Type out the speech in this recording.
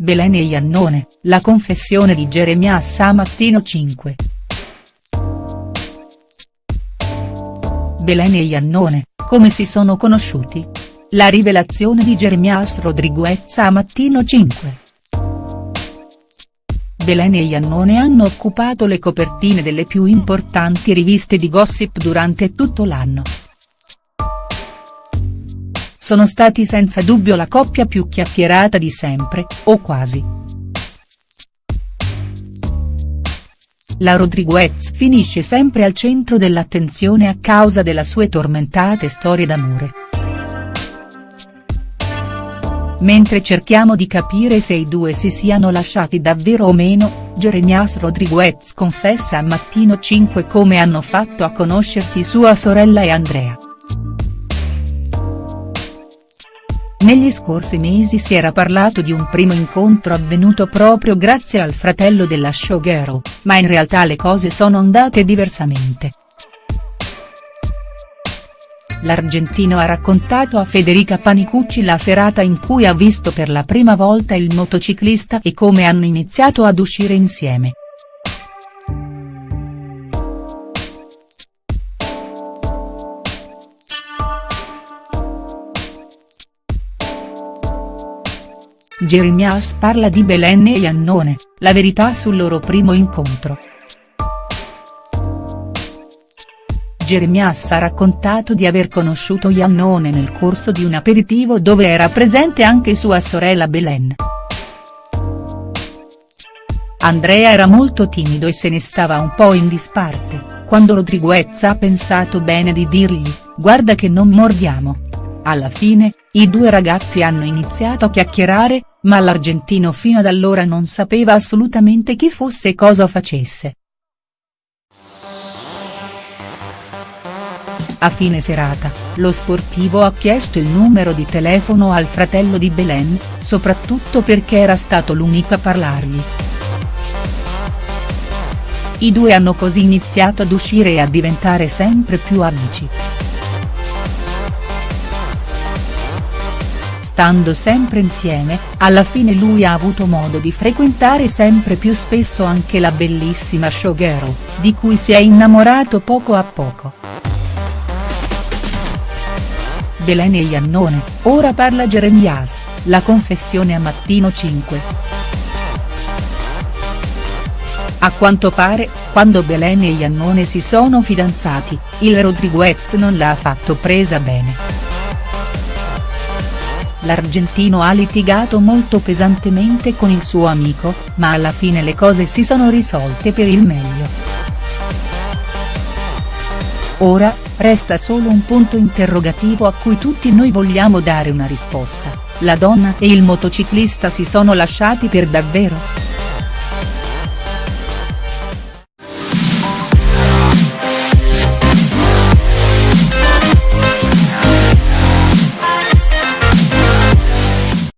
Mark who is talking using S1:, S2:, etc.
S1: Belen e Iannone, la confessione di Jeremias a Mattino 5. Belen e Iannone, come si sono conosciuti? La rivelazione di Jeremias Rodriguez a Mattino 5. Belen e Iannone hanno occupato le copertine delle più importanti riviste di gossip durante tutto l'anno. Sono stati senza dubbio la coppia più chiacchierata di sempre, o quasi. La Rodriguez finisce sempre al centro dell'attenzione a causa delle sue tormentate storie d'amore. Mentre cerchiamo di capire se i due si siano lasciati davvero o meno, Jeremias Rodriguez confessa a Mattino 5 come hanno fatto a conoscersi sua sorella e Andrea. Negli scorsi mesi si era parlato di un primo incontro avvenuto proprio grazie al fratello della showgirl, ma in realtà le cose sono andate diversamente l'argentino ha raccontato a Federica Panicucci la serata in cui ha visto per la prima volta il motociclista e come hanno iniziato ad uscire insieme. Jeremias parla di Belen e Iannone, la verità sul loro primo incontro. Jeremias ha raccontato di aver conosciuto Iannone nel corso di un aperitivo dove era presente anche sua sorella Belen. Andrea era molto timido e se ne stava un po' in disparte, quando Rodriguez ha pensato bene di dirgli, guarda che non mordiamo. Alla fine, i due ragazzi hanno iniziato a chiacchierare, ma l'argentino fino ad allora non sapeva assolutamente chi fosse e cosa facesse. A fine serata, lo sportivo ha chiesto il numero di telefono al fratello di Belen, soprattutto perché era stato l'unico a parlargli. I due hanno così iniziato ad uscire e a diventare sempre più amici. Stando sempre insieme, alla fine lui ha avuto modo di frequentare sempre più spesso anche la bellissima showgirl, di cui si è innamorato poco a poco. Belen e Iannone, ora parla Jeremias, la confessione a Mattino 5. A quanto pare, quando Belen e Iannone si sono fidanzati, il Rodriguez non l'ha affatto presa bene. L'argentino ha litigato molto pesantemente con il suo amico, ma alla fine le cose si sono risolte per il meglio. Ora, resta solo un punto interrogativo a cui tutti noi vogliamo dare una risposta, la donna e il motociclista si sono lasciati per davvero?.